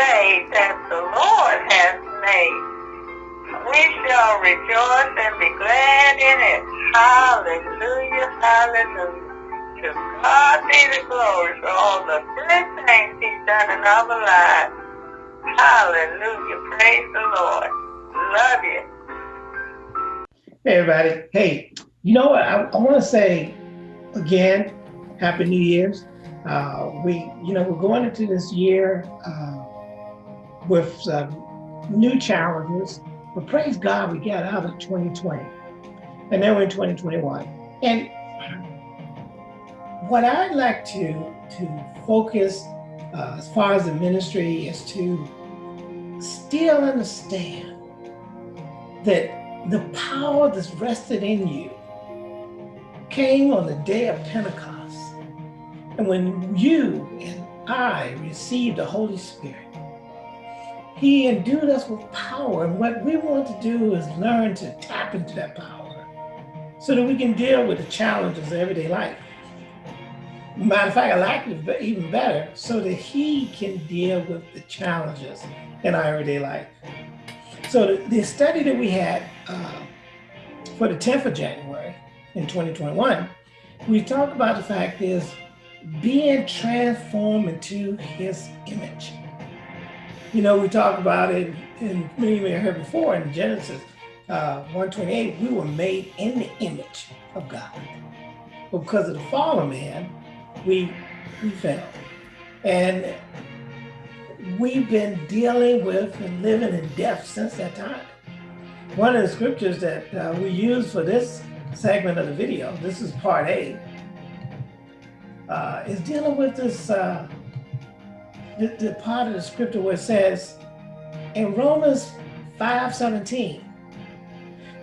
day that the Lord has made. We shall rejoice and be glad in it. Hallelujah, hallelujah. To God be the glory for all the good things he's done in our lives. Hallelujah, praise the Lord. Love you. Hey, everybody. Hey, you know what? I, I want to say again, Happy New Year's. Uh, we, you know, we're going into this year uh, with some new challenges, but praise God, we got out of 2020, and now we're in 2021. And what I'd like to to focus uh, as far as the ministry is to still understand that the power that's rested in you came on the day of Pentecost and when you and I received the Holy Spirit, he endued us with power. And what we want to do is learn to tap into that power so that we can deal with the challenges of everyday life. Matter of fact, I like it even better so that he can deal with the challenges in our everyday life. So the, the study that we had uh, for the 10th of January in 2021, we talked about the fact is being transformed into his image. You know, we talked about it, and many you heard before in Genesis uh, 128, we were made in the image of God. But because of the fall of man, we, we fell. And we've been dealing with and living in death since that time. One of the scriptures that uh, we use for this segment of the video, this is part A, uh, is dealing with this, uh, the, the part of the scripture where it says in Romans 5 17,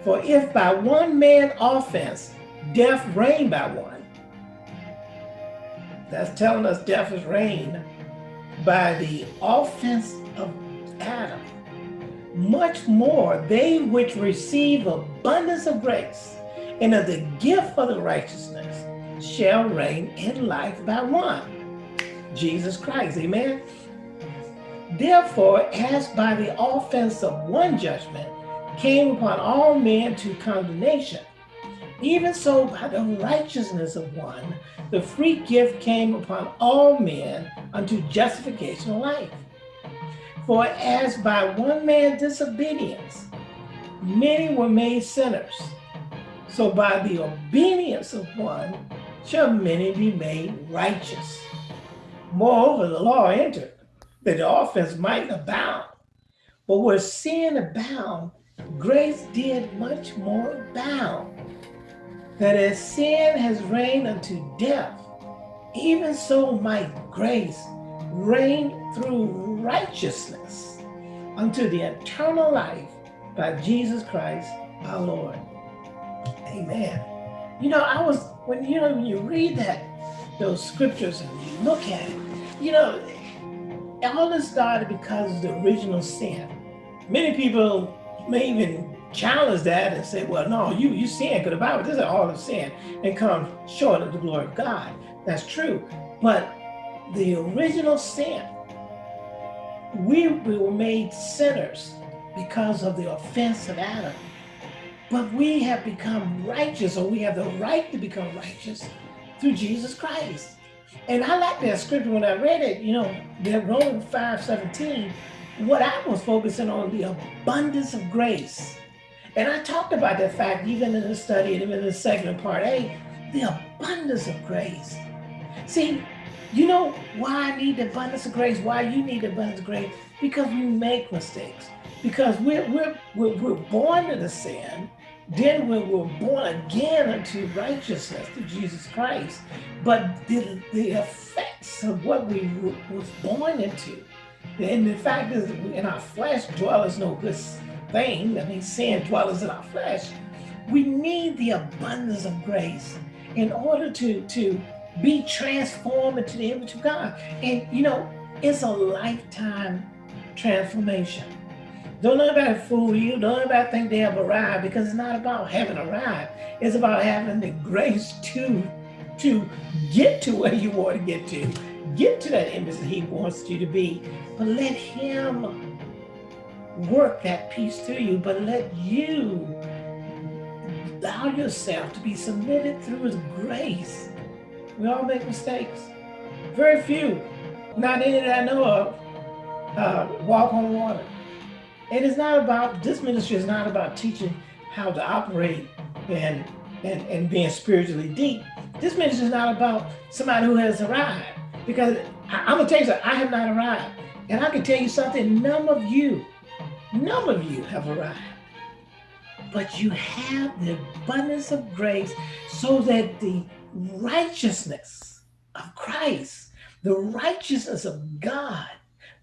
for if by one man offense death reigned by one, that's telling us death is reigned by the offense of Adam. Much more they which receive abundance of grace and of the gift of the righteousness shall reign in life by one, Jesus Christ, amen? Therefore, as by the offense of one judgment came upon all men to condemnation, even so by the righteousness of one, the free gift came upon all men unto justification of life. For as by one man's disobedience, many were made sinners, so by the obedience of one, shall many be made righteous. Moreover, the law entered that the offense might abound. But where sin abound, grace did much more abound. That as sin has reigned unto death, even so might grace reign through righteousness unto the eternal life by Jesus Christ our Lord. Amen. You know, I was when you know when you read that those scriptures and you look at it, you know, all this started because of the original sin. Many people may even challenge that and say, well, no, you you sin because the Bible doesn't all of sin and come short of the glory of God. That's true. But the original sin, we, we were made sinners because of the offense of Adam. But we have become righteous, or we have the right to become righteous through Jesus Christ. And I like that scripture when I read it, you know, that Romans 5 17, what I was focusing on the abundance of grace. And I talked about that fact even in the study and even in the second part A, the abundance of grace. See, you know why I need the abundance of grace, why you need the abundance of grace? Because we make mistakes. Because we're, we're, we're, we're born to the sin, then we were born again unto righteousness through Jesus Christ, but the, the effects of what we was born into, and the fact is in our flesh dwelleth no good thing, I mean sin dwellers in our flesh, we need the abundance of grace in order to, to be transformed into the image of God. And you know, it's a lifetime transformation. Don't let anybody fool you. Don't let anybody think they have arrived because it's not about having arrived. It's about having the grace to, to get to where you want to get to. get to that image that he wants you to be, but let him work that piece through you, but let you allow yourself to be submitted through his grace. We all make mistakes. Very few, not any that I know of, uh, walk on water. It is not about, this ministry is not about teaching how to operate and, and, and being spiritually deep. This ministry is not about somebody who has arrived. Because I, am gonna tell you something, I have not arrived. And I can tell you something, none of you, none of you have arrived. But you have the abundance of grace so that the righteousness of Christ, the righteousness of God,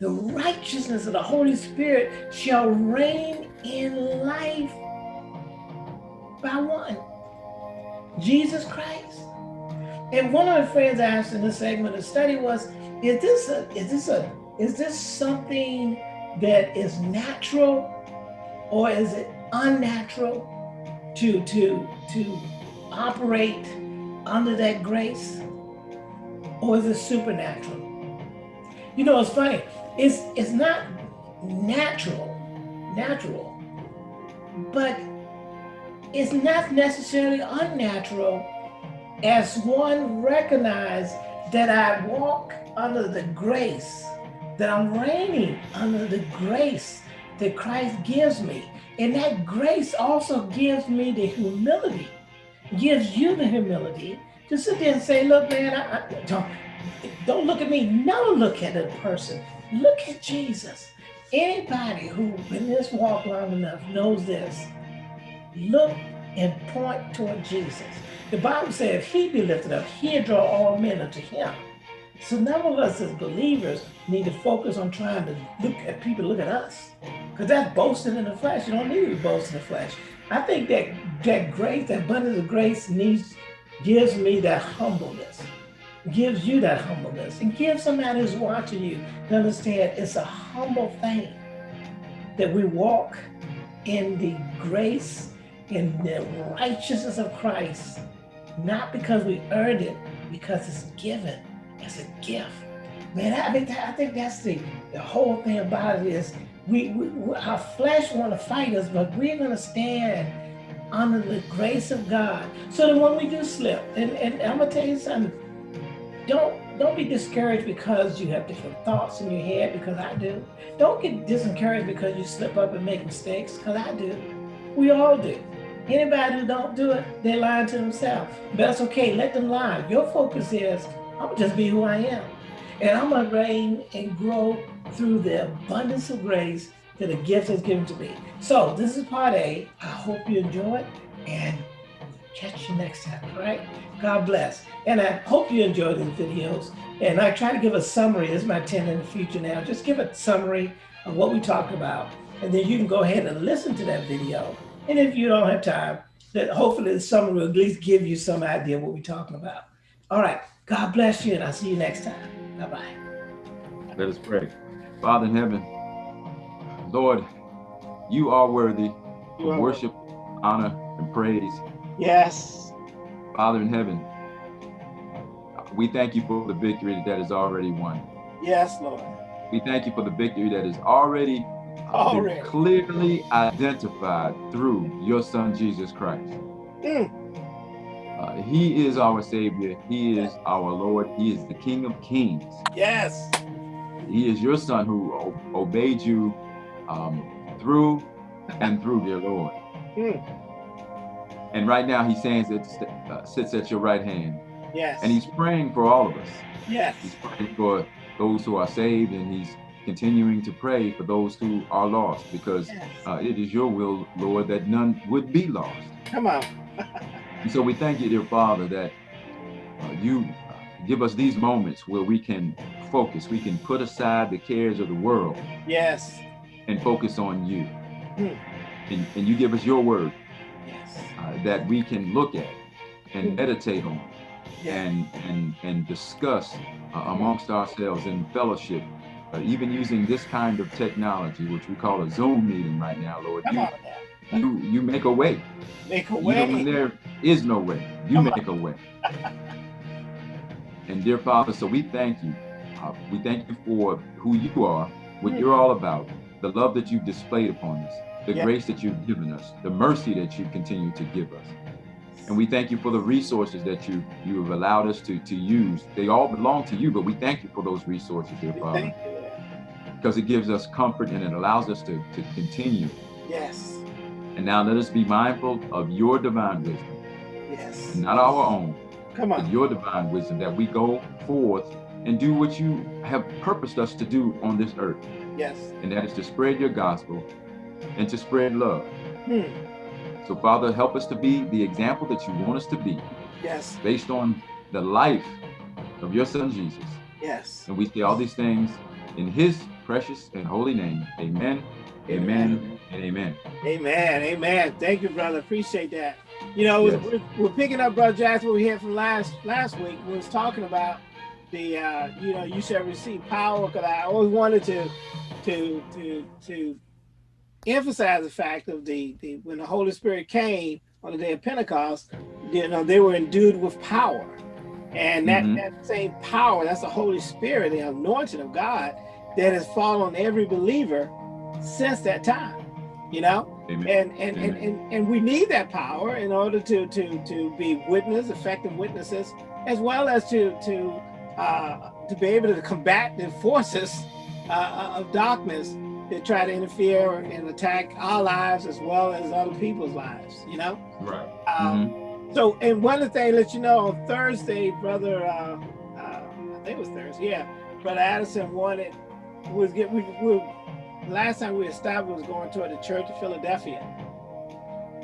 the righteousness of the Holy Spirit shall reign in life by one, Jesus Christ. And one of the friends asked in this segment of study was, is this a, is this a, is this something that is natural or is it unnatural to, to, to operate under that grace? Or is it supernatural? You know, it's funny. It's, it's not natural, natural, but it's not necessarily unnatural as one recognize that I walk under the grace, that I'm reigning under the grace that Christ gives me. And that grace also gives me the humility, gives you the humility to sit there and say, look, man, I, I, don't, don't look at me. Never look at a person. Look at Jesus. Anybody who in this walk long enough knows this. Look and point toward Jesus. The Bible said if he be lifted up, he'll draw all men unto him. So none of us as believers need to focus on trying to look at people, look at us. Because that's boasting in the flesh. You don't need to boast in the flesh. I think that that grace, that abundance of grace needs, gives me that humbleness, gives you that humbleness, and gives somebody who's watching you to understand it's a humble thing that we walk in the grace in the righteousness of Christ, not because we earned it, because it's given as a gift. Man, I I think that's the, the whole thing about it is we, we our flesh want to fight us, but we're going to stand under the grace of God. So that when we do slip, and, and I'm going to tell you something, don't don't be discouraged because you have different thoughts in your head, because I do. Don't get discouraged because you slip up and make mistakes, because I do. We all do. Anybody who don't do it, they're lying to themselves. But that's okay, let them lie. Your focus is, I'm just be who I am. And I'm gonna reign and grow through the abundance of grace that the gift has given to me. So this is part A. I hope you enjoy it and catch you next time, all right? God bless. And I hope you enjoy these videos. And I try to give a summary, this is my 10 in the future now, just give a summary of what we talked about. And then you can go ahead and listen to that video and if you don't have time, that hopefully the summer will at least give you some idea what we're talking about. All right. God bless you, and I'll see you next time. Bye-bye. Let us pray. Father in heaven, Lord, you are worthy of worship, honor, and praise. Yes. Father in heaven, we thank you for the victory that is already won. Yes, Lord. We thank you for the victory that is already Already. clearly identified through your son, Jesus Christ. Mm. Uh, he is our Savior. He is our Lord. He is the King of Kings. Yes. He is your son who obeyed you um, through and through, dear Lord. Mm. And right now he stands at, uh, sits at your right hand. Yes. And he's praying for all of us. Yes. He's praying for those who are saved and he's continuing to pray for those who are lost because yes. uh, it is your will, Lord, that none would be lost. Come on. and so we thank you, dear Father, that uh, you give us these moments where we can focus, we can put aside the cares of the world. Yes. And focus on you. Mm. And, and you give us your word. Uh, that we can look at and mm. meditate on and, and, and discuss uh, amongst ourselves in fellowship uh, even using this kind of technology, which we call a Zoom meeting right now, Lord, you, you, you make a way. Make a way. When there is no way, you Come make on. a way. and dear Father, so we thank you Uh, we thank you for who you are, what you're all about, the love that you've displayed upon us, the grace that you've given us, the mercy that you continue to give us. And we thank you for the resources that you you have allowed us to to use. They all belong to you, but we thank you for those resources, dear Father, Thank you. Lord. because it gives us comfort and it allows us to, to continue. Yes. And now let us be mindful of your divine wisdom, Yes. not our own, Come but on. your divine wisdom, that we go forth and do what you have purposed us to do on this earth, Yes. and that is to spread your gospel and to spread love. Hmm. So, Father, help us to be the example that you want us to be Yes. based on the life of your son Jesus. Yes. And we say all these things in his precious and holy name. Amen, amen, and amen. Amen. Amen. Thank you, brother. Appreciate that. You know, Yes. we're, we're picking up, brother Jackson, what we had from last last week. We was talking about the, uh, you know, you shall receive power. Because I always wanted to, to, to, to emphasize the fact of the, the when the Holy Spirit came on the day of Pentecost, you know, they were endued with power. And that, Mhm. that same power, that's the Holy Spirit, the anointing of God that has fallen on every believer since that time, you know? Amen. And and, and, and and we need that power in order to to to be witness, effective witnesses, as well as to to uh, to be able to combat the forces uh, of darkness that try to interfere and attack our lives as well as other people's lives. You know. Right. Um, Mhm. So, and one of the things let you know on Thursday, brother, uh, uh, I think it was Thursday, yeah, brother Addison wanted was get we, we last time we established was going toward the Church of Philadelphia,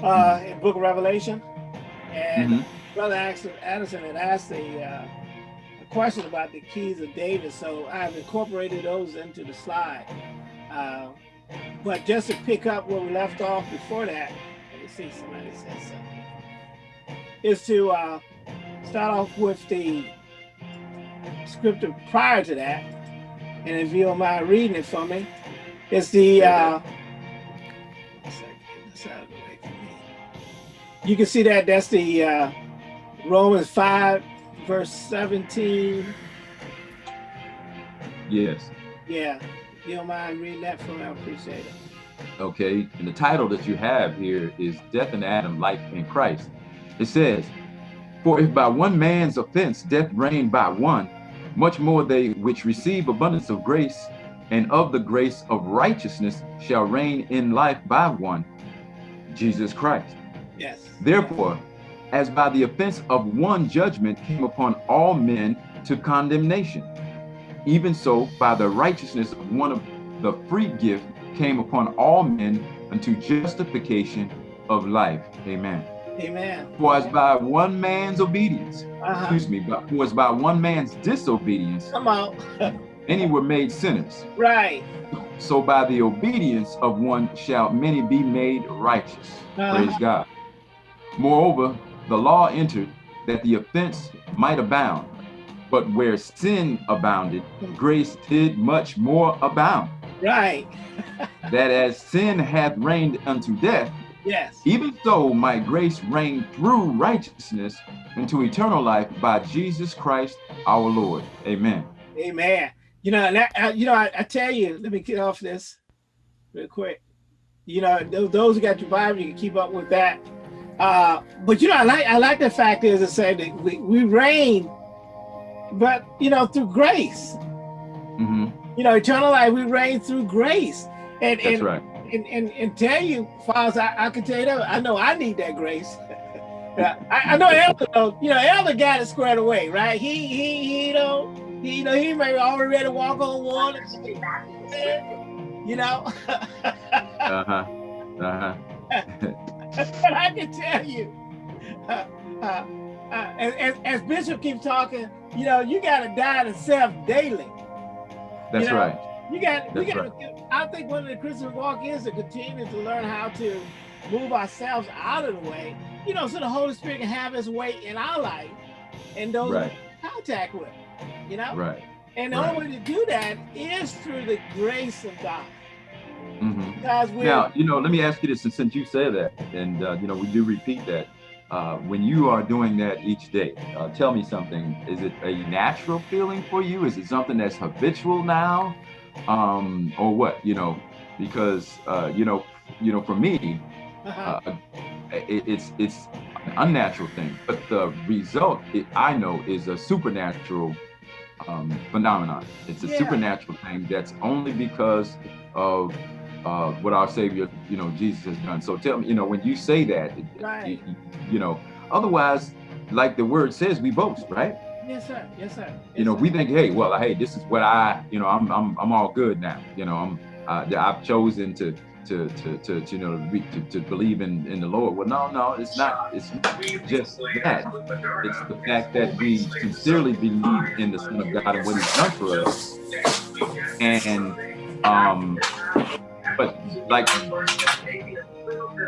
uh, in Book of Revelation, and Mhm. brother Addison, Addison had asked a, uh, a question about the keys of David, so I've incorporated those into the slide. Uh, but just to pick up where we left off before that, let me see, somebody said something is to uh, start off with the scripture prior to that. And if you don't mind reading it for me, it's the, uh, one second, get this out of the way for me. you can see that that's the uh, Romans 5, verse 17. Yes. Yeah, you don't mind reading that for me, I appreciate it. Okay. And the title that you have here is Death in Adam, Life in Christ. It says, For if by one man's offense death reigned by one, much more they which receive abundance of grace and of the grace of righteousness shall reign in life by one, Jesus Christ. Yes. Therefore, as by the offense of one judgment came upon all men to condemnation, even so by the righteousness of one of the free gift came upon all men unto justification of life. Amen. Amen. For as by one man's obedience, Uh-huh. excuse me, but for as by one man's disobedience, Come out. many were made sinners. right. So by the obedience of one shall many be made righteous. Uh-huh. Praise God. Moreover, the law entered that the offense might abound. But where sin abounded, grace did much more abound. Right. That as sin hath reigned unto death, Yes. even so might grace reign through righteousness into eternal life by Jesus Christ our Lord. Amen. Amen. You know, I, you know, I, I tell you, let me get off this real quick. You know, those, those who got your Bible, you can keep up with that. Uh, but you know, I like I like the fact is to say that we, we reign, but you know, through grace. hmm You know, eternal life, we reign through grace. And That's and, right. and, and and tell you, Fathers, I, I can tell you that I know I need that grace. I, I know Elder, though, you know, Elder got it squared away, right? He he he don't he you know he may already ready to walk on water. You know, Uh-huh. Uh-huh. but I can tell you, uh, uh, uh, as, as, Bishop keeps talking, you know, you got to die to self daily. That's know, right. You got, we got. I think one of the Christian walk is to continue to learn how to move ourselves out of the way, you know, so the Holy Spirit can have His way in our life and those Right. we contact with, you know. Right. And the Right. only way to do that is through the grace of God, Mm -hmm. because. Now, you know, let me ask you this, and since you say that, and uh, you know, we do repeat that. Uh, when you are doing that each day, uh, tell me something. Is it a natural feeling for you? Is it something that's habitual now, um, or what? You know, because uh, you know, you know, for me, uh-huh. uh, it, it's it's an unnatural thing, but the result it, I know is a supernatural um, phenomenon. It's a yeah. supernatural thing that's only because of uh, what our Savior, you know, Jesus has done. So tell me, you know, when you say that, right. you, you know, otherwise, like the word says, we boast, right? Yes, sir. Yes, sir. Yes, you know, sir. we think, hey, well, hey, this is what I, you know, I'm, I'm, I'm all good now. You know, I'm, uh, I've chosen to, to, to, to, to you know, to, to believe in, in the Lord. Well, no, no, it's not. It's just that. It's the fact that we sincerely believe in the Son of God and what He's done for us, and um, but like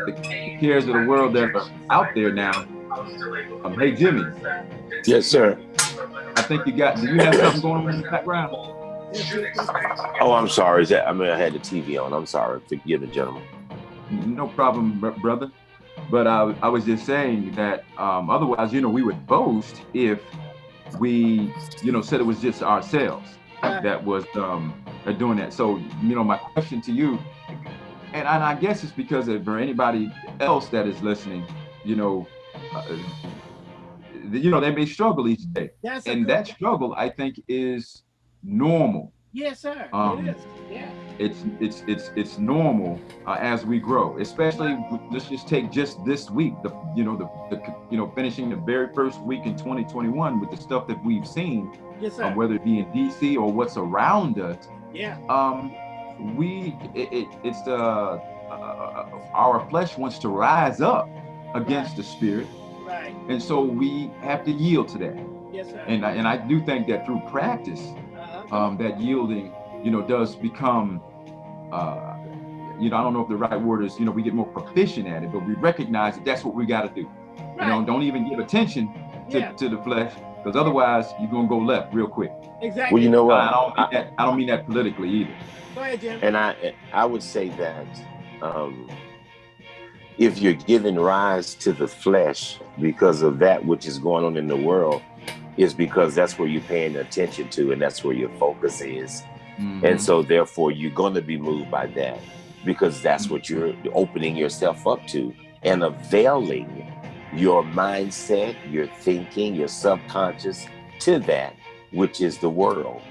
the cares of the world that are out there now. Um, hey, Jimmy. Yes, sir. I think you got. Do you have something going on in the background? Oh, I'm sorry. Is that? I mean, I had the TV on. I'm sorry. Forgive me, gentlemen. No problem, brother. But I, I was just saying that um, otherwise, you know, we would boast if we, you know, said it was just ourselves that was um, doing that. So, you know, my question to you and, and I guess it's because of, for anybody else that is listening, you know, uh, you know, they may struggle each day. That's and that struggle, I think, is normal. Yes, sir. Um, it is. Yeah. It's it's it's it's normal uh, as we grow, especially let's just take just this week, the you know the, the you know finishing the very first week in 2021 with the stuff that we've seen, yes, sir. Um, whether it be in DC or what's around us. Yeah. Um, we it, it it's the uh, uh, our flesh wants to rise up against right. the spirit right and so we have to yield to that yes sir. and I, and I do think that through practice uh-huh. um, that yielding you know does become uh, you know I don't know if the right word is you know we get more proficient at it but we recognize that that's what we got to do right. you know don't even give attention to, yeah. to the flesh because otherwise you're gonna go left real quick exactly well you know what I don't mean that I don't mean that politically either Go ahead, Jim. And I, I would say that um, if you're giving rise to the flesh because of that which is going on in the world, is because that's where you're paying attention to and that's where your focus is. Mm -hmm. And so therefore you're going to be moved by that because that's what you're opening yourself up to and availing your mindset, your thinking, your subconscious to that, which is the world.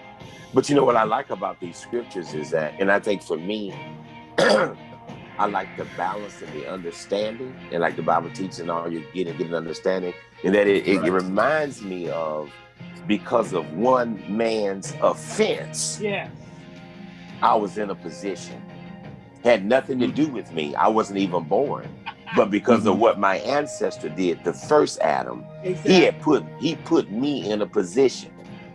But you know what I like about these scriptures is that, and I think for me, I like the balance and the understanding, and like the Bible teaching, and all you get and get an understanding, and that it, right. it, reminds me of because of one man's offense. Yeah. I was in a position had nothing to do with me. I wasn't even born, but because of mm-hmm. what my ancestor did, the first Adam, exactly. he had put he put me in a position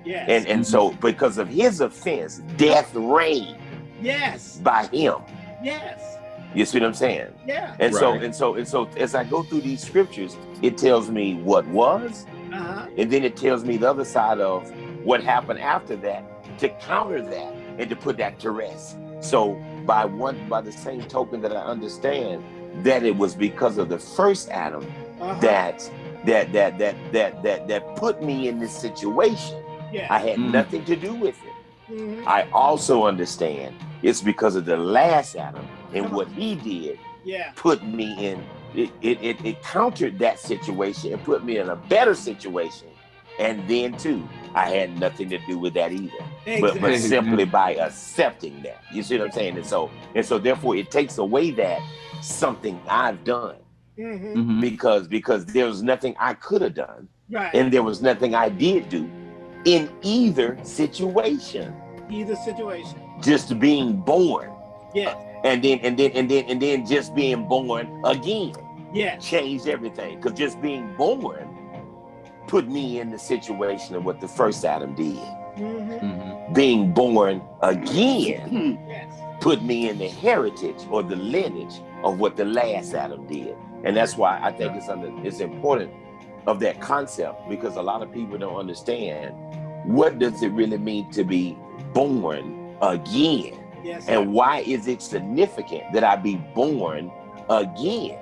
Yes. And and so because of his offense, death reigned. Yes. By him. Yes. You see what I'm saying? Yeah. And right. so and so and so as I go through these scriptures, it tells me what was, uh-huh. and then it tells me the other side of what happened after that to counter that and to put that to rest. So by one by the same token that I understand that it was because of the first Adam uh-huh. that that that that that that that put me in this situation yeah. I had mm. nothing to do with it. Mm -hmm. I also understand it's because of the last Adam and what he did yeah. put me in, it, it, it, it countered that situation and put me in a better situation. And then too, I had nothing to do with that either. Exactly. But, but simply by accepting that. You see what I'm saying? And so and so therefore it takes away that something I've done. Mm -hmm. Because because there was nothing I could have done. Right. And there was nothing I did do in either situation. Either situation. Just being born. Yeah. And then and then and then and then just being born again. Yeah. Changed everything. Because just being born put me in the situation of what the first Adam did. Mm -hmm. -hmm. Being born again put me in the heritage or the lineage of what the last Adam did. And that's why I think it's under it's important of that concept because a lot of people don't understand what does it really mean to be born again yes, and why is it significant that i be born again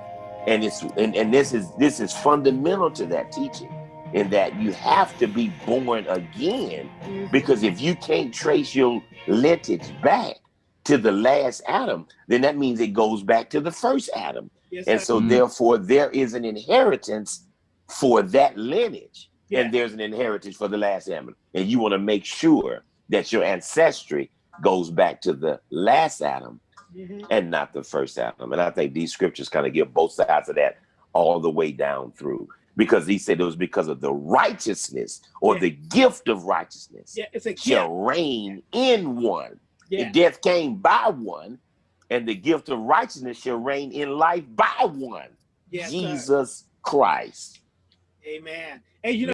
And it's and, and this is this is fundamental to that teaching in that you have to be born again Mhm. because if you can't trace your lineage back to the last Adam, then that means it goes back to the first Adam. Yes, And sir. so Mhm. therefore there is an inheritance for that lineage. Yeah. And there's an inheritance for the last Adam. And you want to make sure that your ancestry goes back to the last Adam Mhm. and not the first Adam. And I think these scriptures kind of give both sides of that all the way down through. Because he said it was because of the righteousness or Yeah. the gift of righteousness Yeah, it's a shall reign in one. Yeah. Death came by one, and the gift of righteousness shall reign in life by one. Yes, sir. Jesus Christ. Amen. And you know,